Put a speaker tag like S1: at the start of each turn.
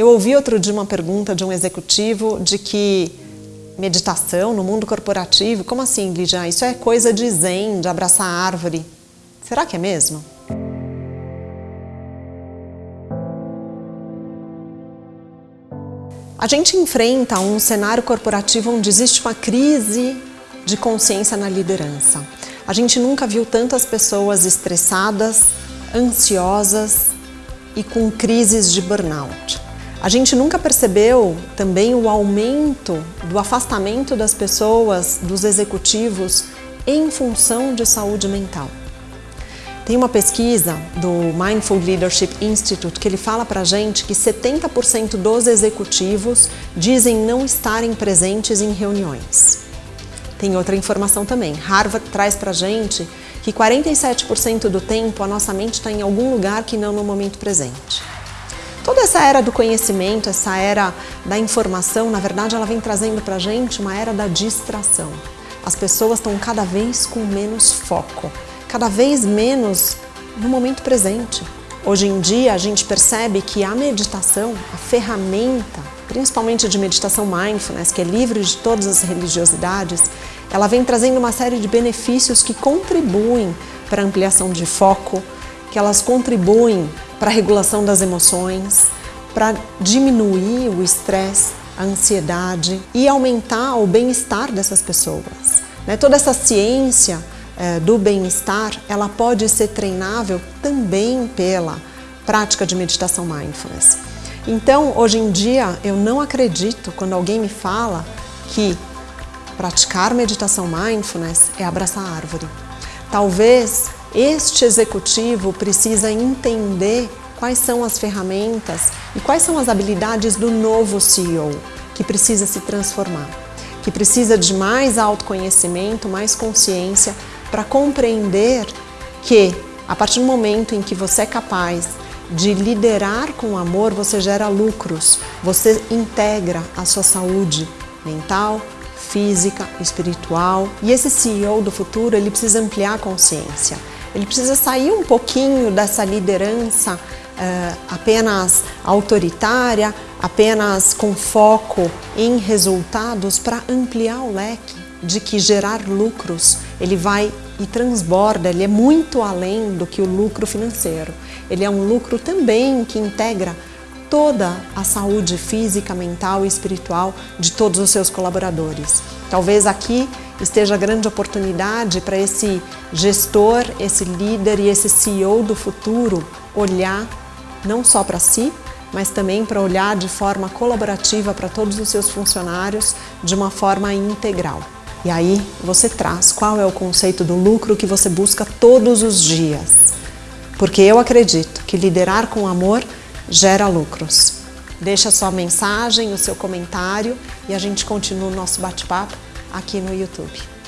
S1: Eu ouvi outro dia uma pergunta de um executivo de que meditação no mundo corporativo, como assim, Lígia? Isso é coisa de zen, de abraçar a árvore. Será que é mesmo? A gente enfrenta um cenário corporativo onde existe uma crise de consciência na liderança. A gente nunca viu tantas pessoas estressadas, ansiosas e com crises de burnout. A gente nunca percebeu também o aumento do afastamento das pessoas, dos executivos, em função de saúde mental. Tem uma pesquisa do Mindful Leadership Institute que ele fala pra gente que 70% dos executivos dizem não estarem presentes em reuniões. Tem outra informação também. Harvard traz pra gente que 47% do tempo a nossa mente está em algum lugar que não no momento presente. Toda essa era do conhecimento, essa era da informação, na verdade ela vem trazendo para a gente uma era da distração. As pessoas estão cada vez com menos foco, cada vez menos no momento presente. Hoje em dia a gente percebe que a meditação, a ferramenta, principalmente de meditação mindfulness, que é livre de todas as religiosidades, ela vem trazendo uma série de benefícios que contribuem para a ampliação de foco, que elas contribuem para regulação das emoções, para diminuir o estresse, a ansiedade e aumentar o bem-estar dessas pessoas. Né? Toda essa ciência é, do bem-estar, ela pode ser treinável também pela prática de meditação mindfulness. Então, hoje em dia, eu não acredito quando alguém me fala que praticar meditação mindfulness é abraçar a árvore. Talvez este executivo precisa entender quais são as ferramentas e quais são as habilidades do novo CEO que precisa se transformar, que precisa de mais autoconhecimento, mais consciência para compreender que a partir do momento em que você é capaz de liderar com amor, você gera lucros, você integra a sua saúde mental, física, espiritual. E esse CEO do futuro, ele precisa ampliar a consciência. Ele precisa sair um pouquinho dessa liderança uh, apenas autoritária, apenas com foco em resultados para ampliar o leque de que gerar lucros ele vai e transborda, ele é muito além do que o lucro financeiro. Ele é um lucro também que integra toda a saúde física, mental e espiritual de todos os seus colaboradores. Talvez aqui esteja grande oportunidade para esse gestor, esse líder e esse CEO do futuro olhar não só para si, mas também para olhar de forma colaborativa para todos os seus funcionários de uma forma integral. E aí você traz qual é o conceito do lucro que você busca todos os dias. Porque eu acredito que liderar com amor gera lucros. Deixa sua mensagem, o seu comentário e a gente continua o nosso bate-papo aqui no YouTube.